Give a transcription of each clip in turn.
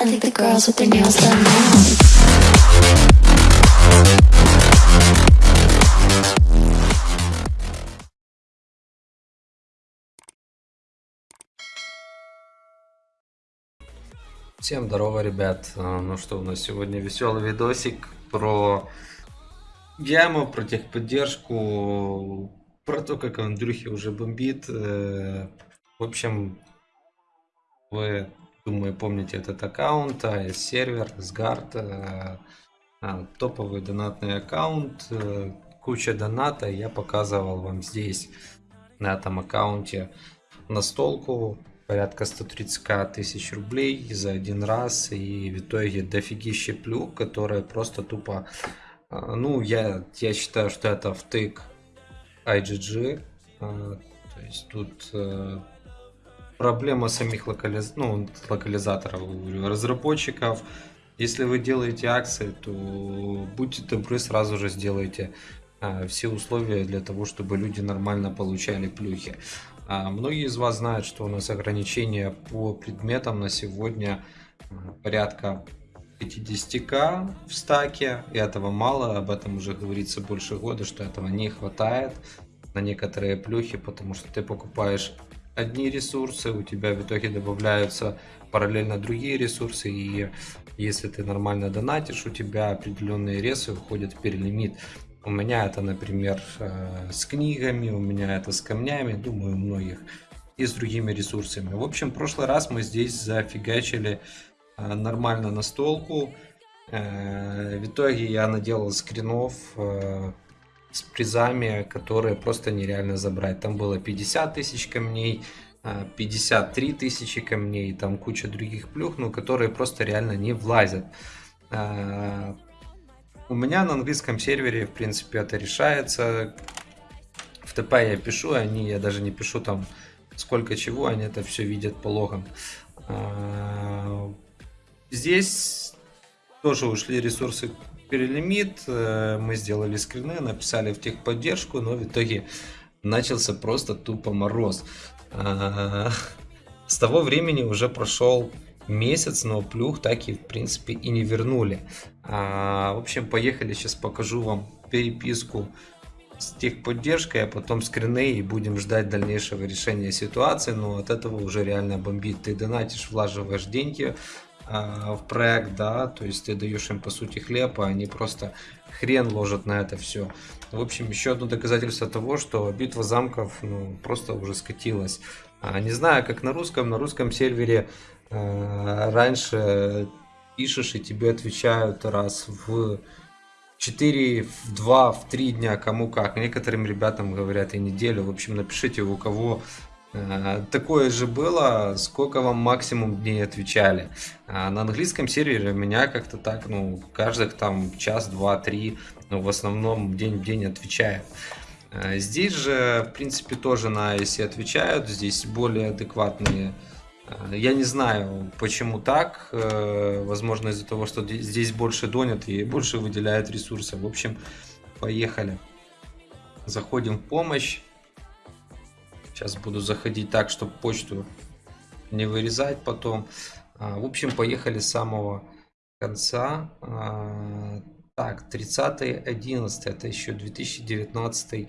I think the girls with their nails done now. Всем здорово, ребят. А, Ну что, у нас сегодня веселый видосик про яму, про техподдержку, про то, как Андрюхи уже бомбит. Э, В общем, вы, думаю, помните этот аккаунт, AES сервер, Сгард, э, а, топовый донатный аккаунт, э, куча доната. Я показывал вам здесь, на этом аккаунте, настолку порядка 130 тысяч рублей за один раз и в итоге дофигище плюк, которые просто тупо а, ну я я считаю что это втык IGG а, то есть тут э, проблема самих локализ... ну, локализаторов разработчиков. Если вы делаете акции то будьте добры сразу же сделайте а, все условия для того чтобы люди нормально получали плюхи. А, Многие из вас знают, что у нас ограничения по предметам на сегодня а, порядка 50к в стаке, и этого мало, об этом уже говорится больше года, что этого не хватает на некоторые плюхи, потому что ты покупаешь одни ресурсы, у тебя в итоге добавляются параллельно другие ресурсы, и если ты нормально донатишь, у тебя определенные ресы уходят в перелимит. У меня это, например, э, с книгами, у меня это с камнями, думаю, у многих. И с другими ресурсами. В общем, в прошлый раз мы здесь зафигачили э, нормально настолку. Э, в итоге я наделал скринов с призами, которые просто нереально забрать. Там было 50 тысяч камней, 53 тысячи камней, там куча других плюх, ну, которые просто реально не влазят. У меня на английском сервере, в принципе, это решается. В ТП я пишу, они, я даже не пишу там сколько чего, они это все видят по логам. А, здесь тоже ушли ресурсы перелимит, э, мы сделали скрины, написали в техподдержку, но в итоге начался просто тупо мороз. А, с того времени уже прошел месяц, но плюх так и в принципе и не вернули. А, в общем, поехали, сейчас покажу вам переписку с техподдержкой, а потом скрины и будем ждать дальнейшего решения ситуации, но от этого уже реально бомбит. Ты донатишь, влаживаешь деньги а, в проект, да, то есть ты даешь им по сути хлеб, а они просто хрен ложат на это все. В общем, еще одно доказательство того, что битва замков ну, просто уже скатилась. А, не знаю, как на русском, на русском сервере Э, раньше пишешь и тебе отвечают раз в 4, в 2, в 3 дня, кому как. Некоторым ребятам говорят и неделю. В общем, напишите, у кого такое же было, сколько вам максимум дней отвечали. А на английском сервере меня как-то так, ну, каждых там час, два, три, ну, в основном день в день отвечает. Э, здесь же, в принципе, тоже на ISE отвечают, здесь более адекватные Э, я не знаю, почему так. Э, возможно, из-за того, что здесь больше донят и больше выделяют ресурсы. В общем, поехали. Заходим в помощь. Сейчас буду заходить так, чтобы почту не вырезать потом. А, в общем, поехали с самого конца. А, так, 30.11, это еще 2019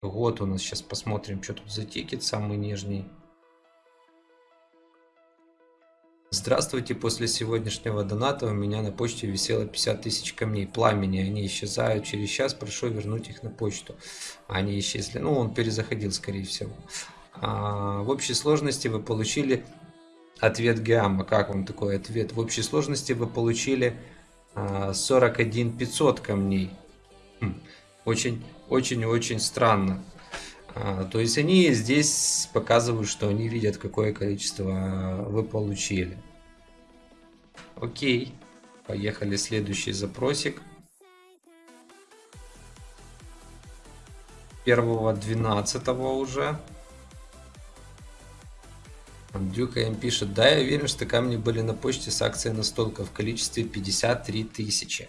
год у нас. Сейчас посмотрим, что тут за тикет самый нижний. Здравствуйте, после сегодняшнего доната у меня на почте висело 50 тысяч камней пламени, они исчезают через час, прошу вернуть их на почту. Они исчезли, ну он перезаходил скорее всего. А, в общей сложности вы получили ответ гамма, как вам такой ответ? В общей сложности вы получили а, 41 500 камней. Хм, очень, очень, очень странно. А, то есть они здесь показывают, что они видят, какое количество вы получили. Окей. Поехали следующий запросик. Первого двенадцатого уже. Дюка им пишет, да, я уверен, что камни были на почте с акцией настолка в количестве 53 тысячи.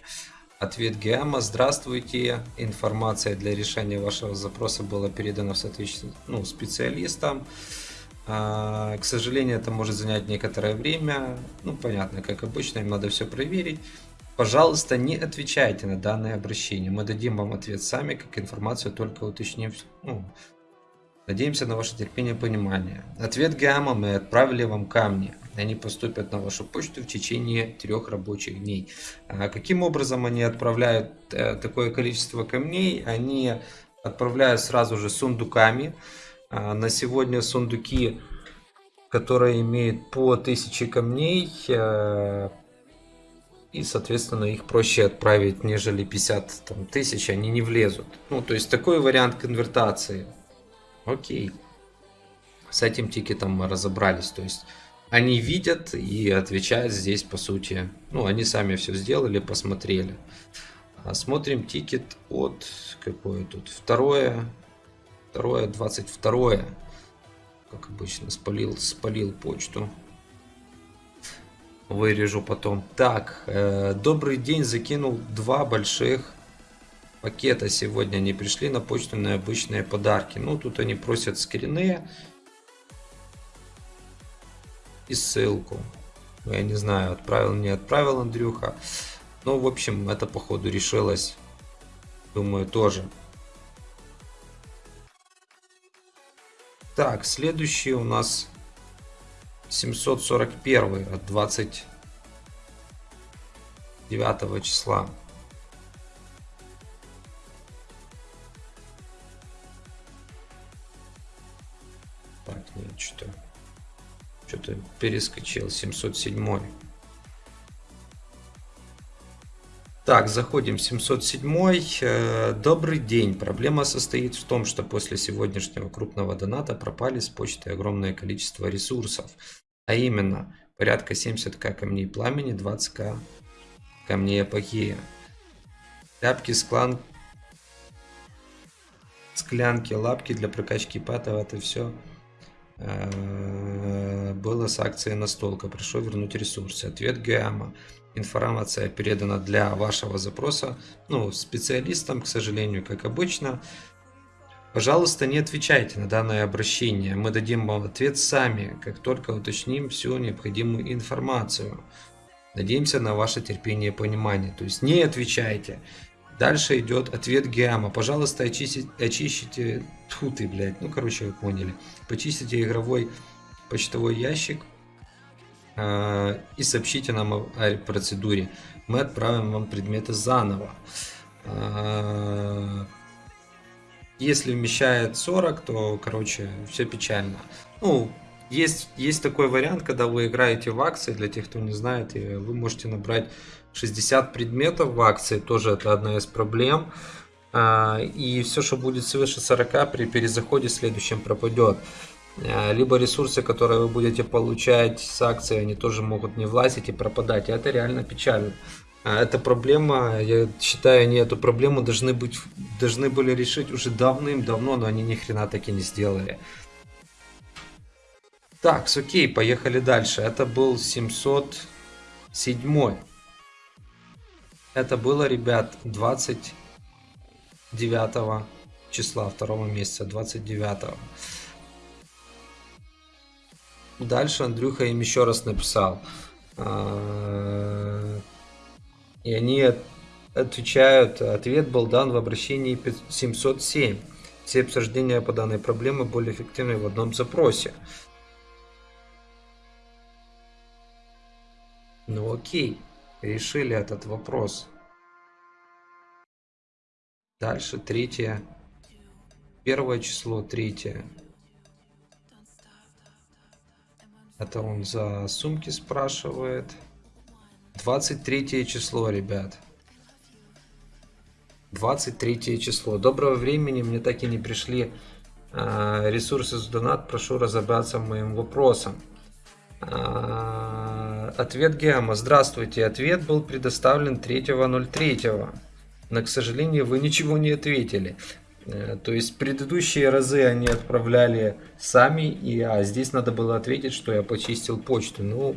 Ответ Геама. Здравствуйте. Информация для решения вашего запроса была передана в соответствии ну, специалистам. А, К сожалению, это может занять некоторое время. Ну, понятно, как обычно, им надо все проверить. Пожалуйста, не отвечайте на данное обращение. Мы дадим вам ответ сами, как информацию только уточнив. Ну, надеемся на ваше терпение и понимание. Ответ ГАМа мы отправили вам камни. Они поступят на вашу почту в течение трех рабочих дней. А каким образом они отправляют э, такое количество камней? Они отправляют сразу же сундуками. А, на сегодня сундуки, которые имеют по 1000 камней, э, и, соответственно, их проще отправить, нежели 50 там, тысяч, они не влезут. Ну, то есть такой вариант конвертации. Окей. С этим тикетом мы разобрались. То есть они видят и отвечают здесь, по сути. Ну, они сами все сделали, посмотрели. А смотрим тикет от... Какое тут? Второе. Второе, 22. Как обычно, спалил, спалил почту вырежу потом. Так, э, добрый день, закинул два больших пакета сегодня. Они пришли на почту на обычные подарки. Ну, тут они просят скрины и ссылку. Ну, я не знаю, отправил, не отправил Андрюха. Ну, в общем, это походу решилось. Думаю, тоже. Так, следующий у нас 741 от 29 числа. Что-то перескочил 707. Так, заходим 707. Э, добрый день. Проблема состоит в том, что после сегодняшнего крупного доната пропали с почты огромное количество ресурсов. А именно, порядка 70к камней пламени, 20к камней апогея. Тряпки, склан... склянки, лапки для прокачки патов, это все было с акцией настолка. Прошу вернуть ресурсы. Ответ Гамма информация передана для вашего запроса ну, специалистам, к сожалению, как обычно. Пожалуйста, не отвечайте на данное обращение. Мы дадим вам ответ сами, как только уточним всю необходимую информацию. Надеемся на ваше терпение и понимание. То есть не отвечайте. Дальше идет ответ Геама. Пожалуйста, очистите, очистите... Тьфу ты, блядь. Ну, короче, вы поняли. Почистите игровой почтовой ящик Э, и сообщите нам о процедуре. Мы отправим вам предметы заново. Э, если вмещает 40, то, короче, все печально. Ну, есть, есть такой вариант, когда вы играете в акции, для тех, кто не знает, и вы можете набрать 60 предметов в акции, тоже это одна из проблем. Э, и все, что будет свыше 40 при перезаходе следующем пропадет. Э, либо ресурсы, которые вы будете получать с акции, они тоже могут не влазить и пропадать. И это реально печально. А эта проблема, я считаю, они эту проблему должны быть, должны были решить уже давным-давно, но они ни хрена таки не сделали. Так, окей, поехали дальше. Это был 707. Это было, ребят, 29 числа второго месяца, 29. Дальше Андрюха им еще раз написал. А, и они отвечают, ответ был дан в обращении 707. Все обсуждения по данной проблеме более эффективны в одном запросе. Ну окей, решили этот вопрос. Дальше третье. Первое число, третье. Это он за сумки спрашивает. 23 число, ребят. 23 число. Доброго времени, мне так и не пришли э, ресурсы с донат. Прошу разобраться моим вопросом. Ответ Геома. Здравствуйте. Ответ был предоставлен 3.03. Но, к сожалению, вы ничего не ответили. Э, то есть предыдущие разы они отправляли сами, и а здесь надо было ответить, что я почистил почту. Ну,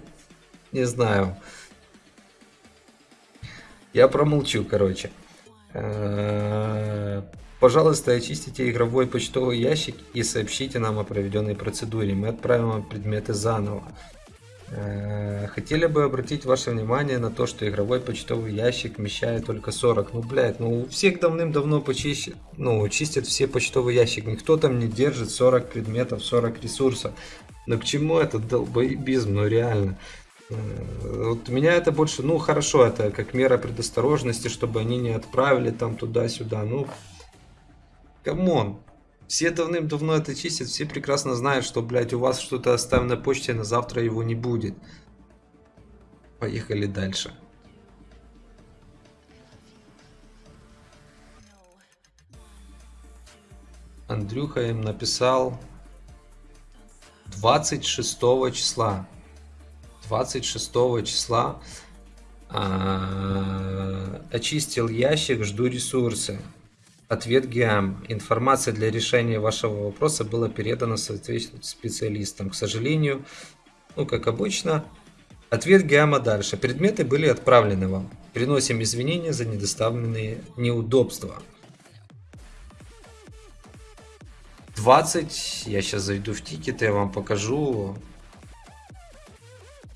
не знаю. Я промолчу, короче. Э, Пожалуйста, очистите игровой почтовый ящик и сообщите нам о проведенной процедуре. Мы отправим вам предметы заново. Э, Хотели бы обратить ваше внимание на то, что игровой почтовый ящик вмещает только 40. Ну, блядь, ну у всех давным-давно почищет, ну, чистят все почтовый ящик. Никто там не держит 40 предметов, 40 ресурсов. Но к чему этот долбоебизм, ну реально. Э, Вот меня это больше, ну хорошо, это как мера предосторожности, чтобы они не отправили там туда-сюда. Ну, come on. Все давным-давно это чистят, все прекрасно знают, что, блядь, у вас что-то оставлено на почте, на завтра его не будет. Поехали дальше. Андрюха им написал 26 числа. 26 числа а, очистил ящик, жду ресурсы. Ответ ГИАМ. Информация для решения вашего вопроса была передана соответствующим специалистам. К сожалению, ну как обычно, ответ ГИАМа дальше. Предметы были отправлены вам. Приносим извинения за недоставленные неудобства. 20, я сейчас зайду в тикеты, я вам покажу.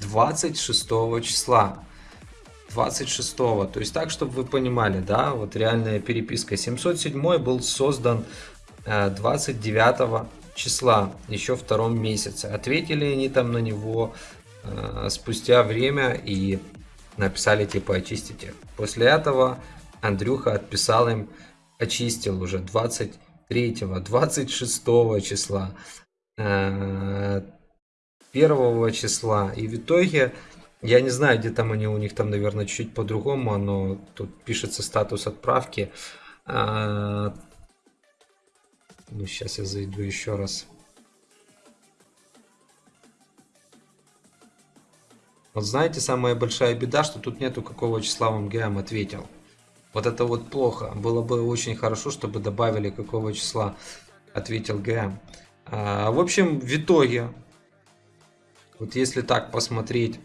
26 числа. 26 то есть так чтобы вы понимали да вот реальная переписка. 707 был создан 29 числа еще втором месяце. Ответили они там на него э, спустя время и написали типа очистите после этого андрюха отписал им очистил уже 23 26 числа 1 числа. И в итоге я не знаю, где там они у них там, наверное, чуть по-другому, но тут пишется статус отправки. А... Ну, сейчас я зайду еще раз. Вот знаете, самая большая беда, что тут нету какого числа вам ГМ ответил. Вот это вот плохо. Было бы очень хорошо, чтобы добавили какого числа ответил ГМ. А, в общем, в итоге, вот если так посмотреть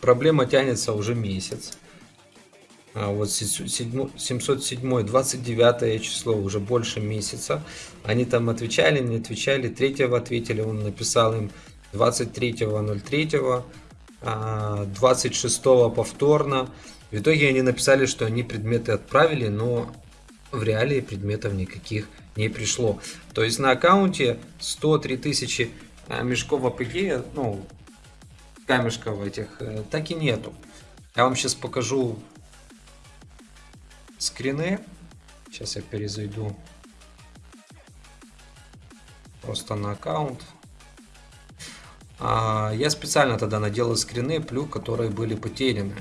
проблема тянется уже месяц. А вот 707, 29 число, уже больше месяца. Они там отвечали, не отвечали. 3 ответили, он написал им 23.03, 26 повторно. В итоге они написали, что они предметы отправили, но в реалии предметов никаких не пришло. То есть на аккаунте 103 тысячи э, мешков апогея, ну, камешков этих э, так и нету. Я вам сейчас покажу скрины. Сейчас я перезайду просто на аккаунт. А, я специально тогда наделал скрины, плюс которые были потеряны.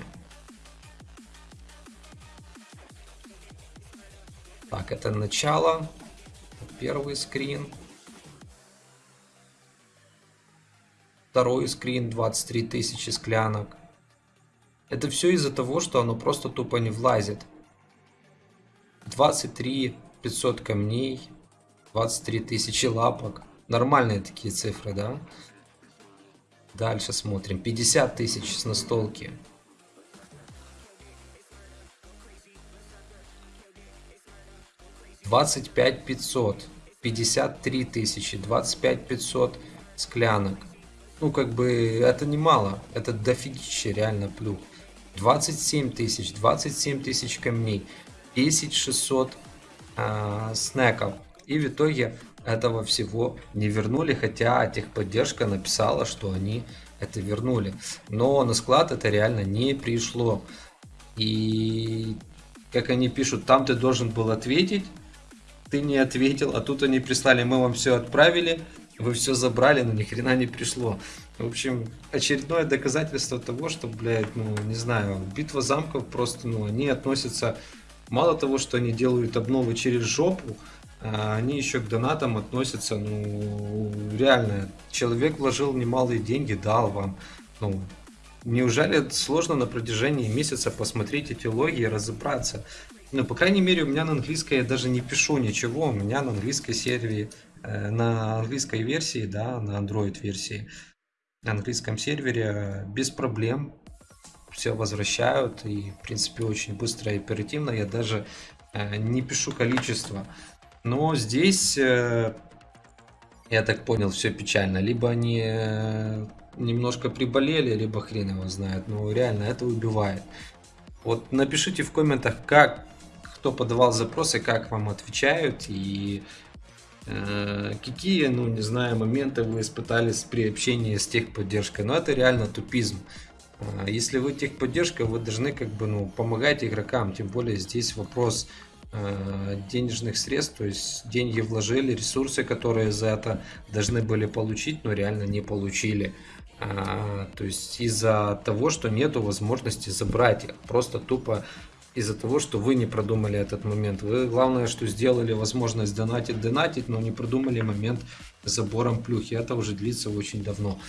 Так, это начало. Первый скрин. Второй скрин 23 тысячи склянок. Это все из-за того, что оно просто тупо не влазит. 23 500 камней, 23 тысячи лапок. Нормальные такие цифры, да? Дальше смотрим. 50 тысяч с настолки. Двадцать пять пятьсот, пятьдесят три тысячи, двадцать пять пятьсот склянок. Ну, как бы, это немало. Это дофигища реально плюс. 27 тысяч, 27 тысяч камней, 10 600 э, снеков. И в итоге этого всего не вернули, хотя техподдержка написала, что они это вернули. Но на склад это реально не пришло. И как они пишут, там ты должен был ответить, ты не ответил, а тут они прислали, мы вам все отправили, вы все забрали, но ни хрена не пришло. В общем, очередное доказательство того, что, блядь, ну, не знаю, битва замков просто, ну, они относятся, мало того, что они делают обновы через жопу, а они еще к донатам относятся, ну, реально, человек вложил немалые деньги, дал вам, ну, неужели сложно на протяжении месяца посмотреть эти логи и разобраться? Ну, по крайней мере, у меня на английской я даже не пишу ничего, у меня на английской сервере на английской версии, да, на Android версии, на английском сервере без проблем все возвращают, и, в принципе, очень быстро и оперативно. Я даже э, не пишу количество. Но здесь, э, я так понял, все печально. Либо они э, немножко приболели, либо хрен его знает. Но реально это убивает. Вот напишите в комментах, как кто подавал запросы, как вам отвечают и э, какие, ну не знаю, моменты вы испытали при общении с техподдержкой. Но это реально тупизм. Э, если вы техподдержка, вы должны как бы ну помогать игрокам, тем более здесь вопрос э, денежных средств, то есть деньги вложили, ресурсы, которые за это должны были получить, но реально не получили. То есть из-за того, что нету возможности забрать их, просто тупо из-за того, что вы не продумали этот момент. Вы главное, что сделали возможность донатить, донатить, но не продумали момент с забором плюхи. Это уже длится очень давно.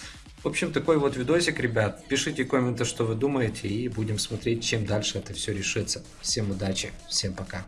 В общем, такой вот видосик, ребят. Пишите комменты, что вы думаете, и будем смотреть, чем дальше это все решится. Всем удачи, всем пока.